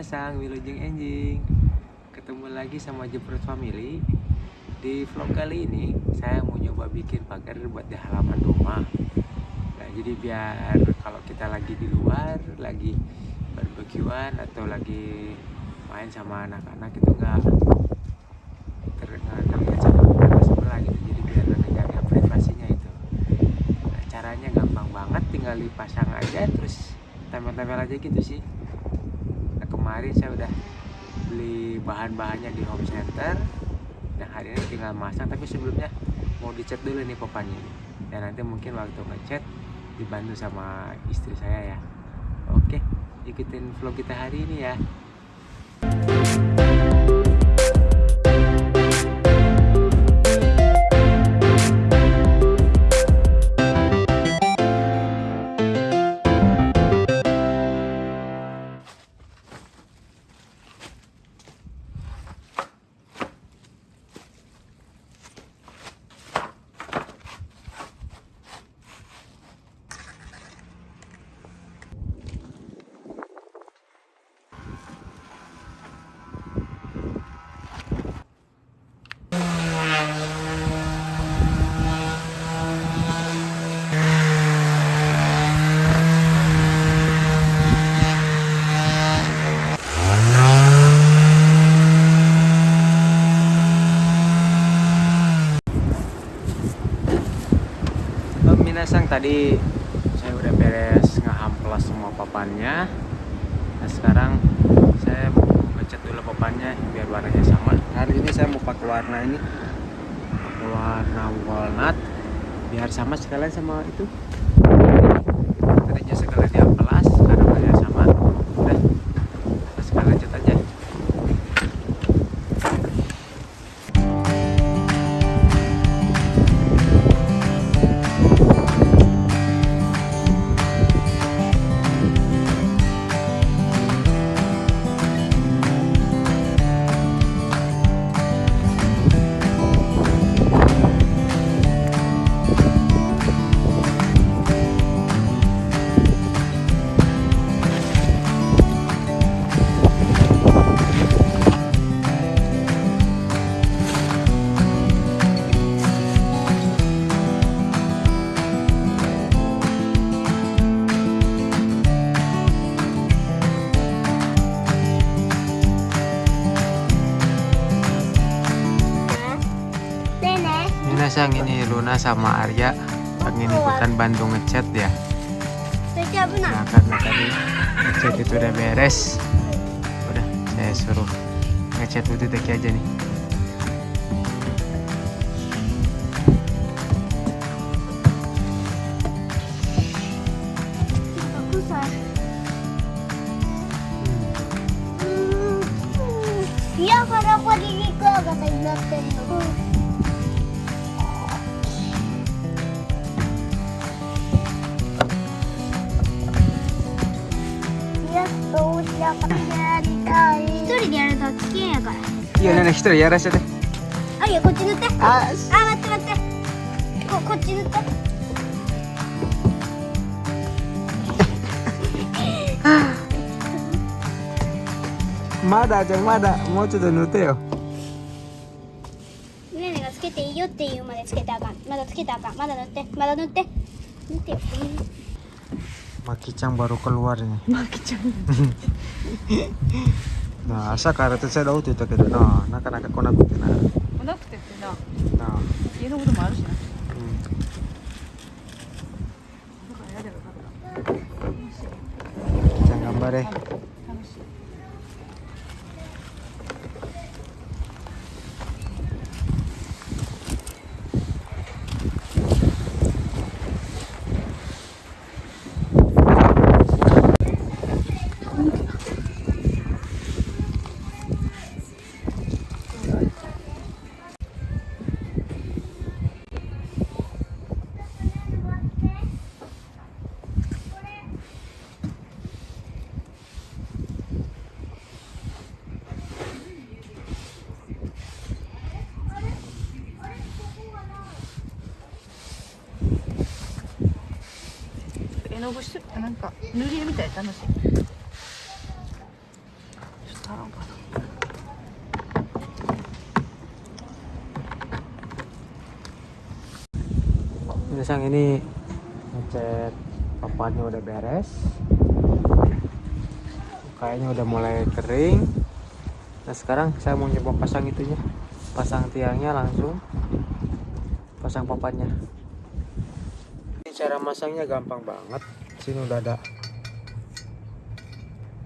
minasang, Wilujeng Enjing Ketemu lagi sama Jeprot Family. Di vlog kali ini saya mau nyoba bikin pagar buat di halaman rumah. Nah jadi biar kalau kita lagi di luar Lagi barbekyuan atau lagi main sama anak-anak itu nggak terdengar terlihat sama tetangga sebelah gitu. Jadi biar menjaga privasinya itu. Nah caranya gampang banget tinggal dipasang aja terus tempel-tempel aja gitu sih kemarin saya udah beli bahan-bahannya di home center. Dan hari ini tinggal masang tapi sebelumnya mau dicat dulu nih papannya dan nanti mungkin waktu ngecat dibantu sama istri saya ya. Oke ikutin vlog kita hari ini ya tadi saya udah beres ngehamplas semua papannya. Nah sekarang saya mau ngecat dulu papannya biar warnanya sama. Hari ini saya mau pakai warna ini. Pakai warna walnut biar sama sekalian sama itu. Tadinya sekalian diamplas Minasang ini Luna sama Arya. Pengen ikutan bantu ngecat ya. Nah karena tadi ngecat itu udah beres. Udah saya suruh ngecat Uti Teki aja nih. Aku sah. Iya, karena aku di Rika kata. やから。Iya nenek 一人やらせてあ、いや、こっち塗って。ああ、待って待って。こ、こっち塗って。Mada jangan mada mau coba nute yo ねねがつけていいよっていうまでつけてあかん。まだつけてあかん。まだ塗って。まだ塗って。塗ってよ。Makicang baru keluar nih なあ朝から手伝おうって言ったけどな。なかなか来なくてな。来なくてってな。なあ。家のこともあるしな。うん。じゃあ頑張れ。楽しい。の具してなんか塗り絵みたいで楽しいちょっと貼ろうかな Ini sang ini ngecat papannya udah beres. Kayaknya udah mulai kering. Nah sekarang saya mau nyoba pasang itunya, pasang tiangnya langsung, pasang papannya. Cara masangnya gampang banget. Sini udah ada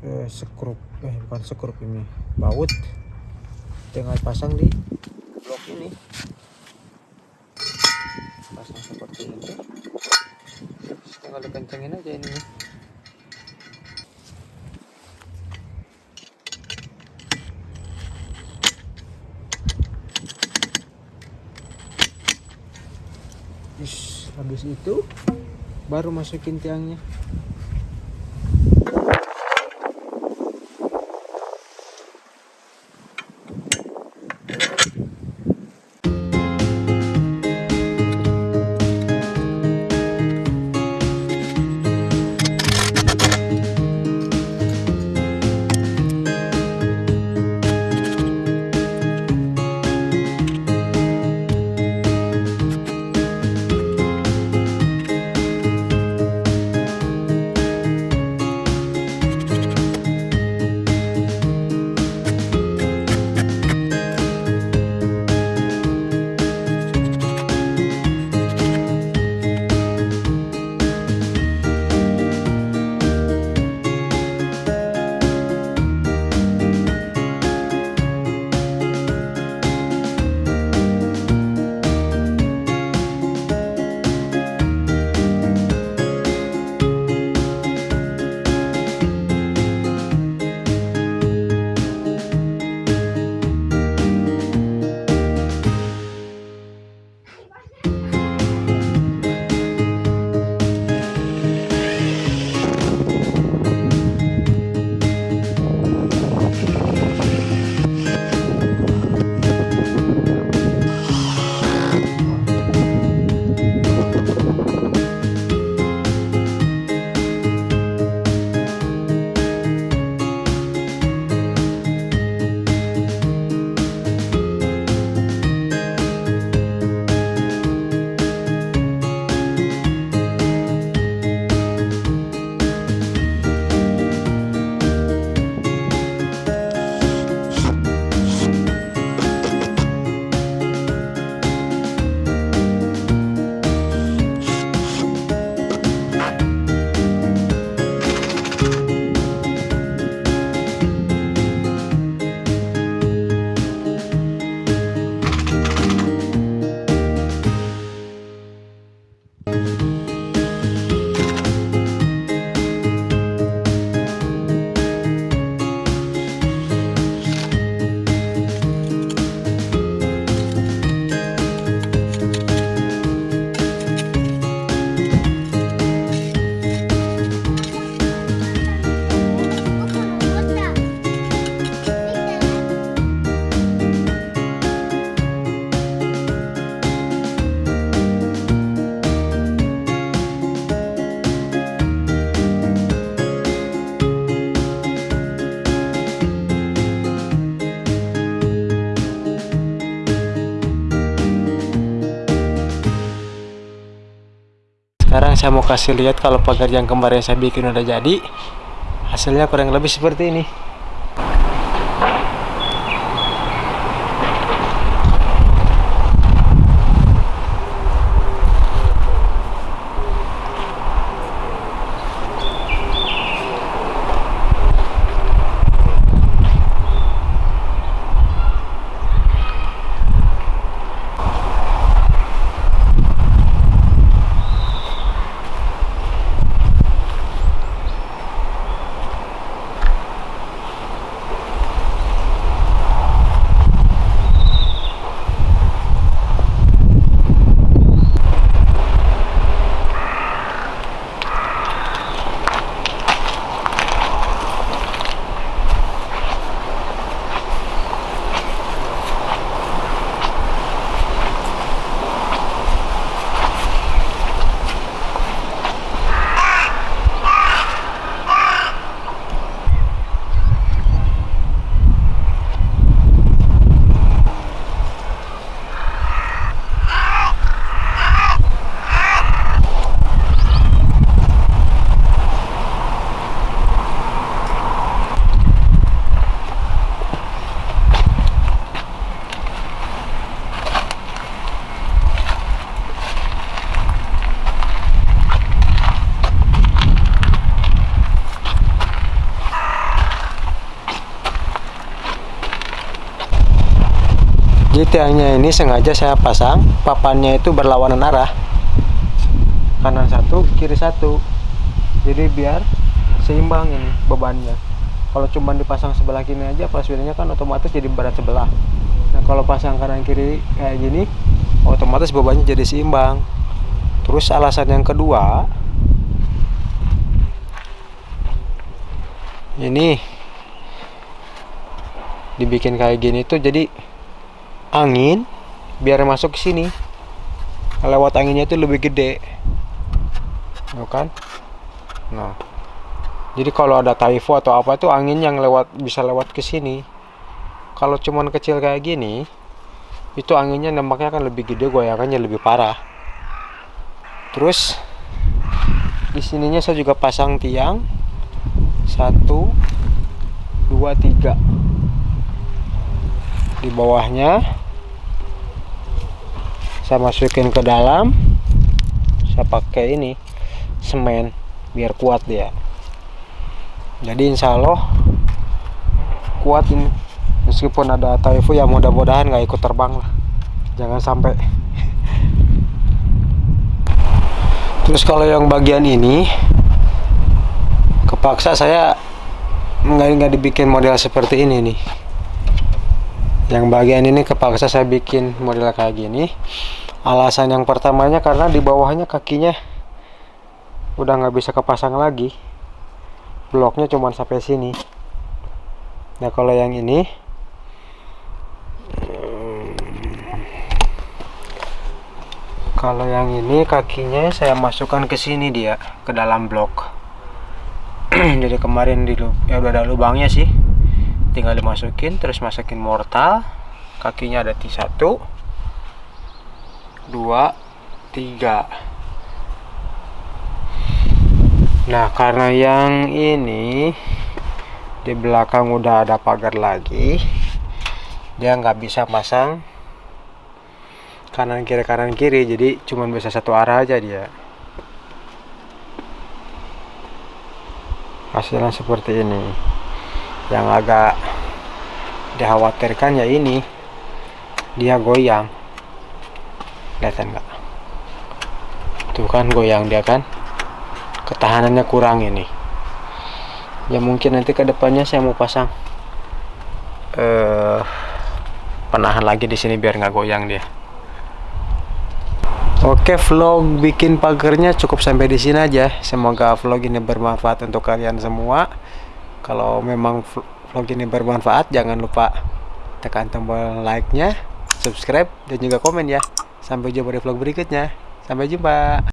eh, sekrup, eh bukan sekrup ini, baut. Tinggal pasang di blok ini. Pasang seperti ini. Tinggal dikencengin aja ini. Terus habis itu baru masukin tiangnya saya mau kasih lihat kalau pagar yang kemarin saya bikin udah jadi. Hasilnya kurang lebih seperti ini. Tiangnya ini sengaja saya pasang papannya itu berlawanan arah. Kanan satu kiri satu. Jadi biar seimbang ini bebannya. Kalau cuma dipasang sebelah kiri aja pas wheelnya kan otomatis jadi berat sebelah. Nah kalau pasang kanan kiri kayak gini otomatis bebannya jadi seimbang. Terus alasan yang kedua ini dibikin kayak gini tuh jadi angin biar masuk ke sini. Lewat anginnya itu lebih gede. Tuh kan? Nah. Jadi kalau ada typho atau apa tuh angin yang lewat bisa lewat ke sini. Kalau cuman kecil kayak gini itu anginnya nampaknya akan lebih gede goyangannya lebih parah. Terus di sininya saya juga pasang tiang. Satu dua tiga di bawahnya. Saya masukin ke dalam. Saya pakai ini semen biar kuat dia. Jadi insya Allah kuat ini. Meskipun ada typhoon ya mudah-mudahan nggak ikut terbang lah. Jangan sampai. Terus kalau yang bagian ini kepaksa saya nggak nggak dibikin model seperti ini nih yang bagian ini kepaksa saya bikin model kayak gini. Alasan yang pertamanya karena di bawahnya kakinya udah nggak bisa kepasang lagi. Bloknya cuma sampai sini. Nah kalau yang ini kalau yang ini kakinya saya masukkan ke sini dia ke dalam blok. Jadi kemarin di ya udah ada lubangnya sih tinggal dimasukin terus masukin mortal. Kakinya ada di satu dua tiga. Nah karena yang ini di belakang udah ada pagar lagi. Dia nggak bisa pasang kanan kiri kanan kiri jadi cuman bisa satu arah aja dia. Hasilnya seperti ini yang agak dikhawatirkan ya ini. Dia goyang. Kelihatan nggak? Tuh kan goyang dia kan? Ketahanannya kurang ini. Ya mungkin nanti ke depannya saya mau pasang. Eh penahan lagi di sini biar nggak goyang dia. Oke, vlog bikin pagernya cukup sampai di sini aja. Semoga vlog ini bermanfaat untuk kalian semua. Kalau memang vl- vlog ini bermanfaat, jangan lupa tekan tombol like-nya, subscribe, dan juga komen ya. Sampai jumpa di vlog berikutnya. Sampai jumpa.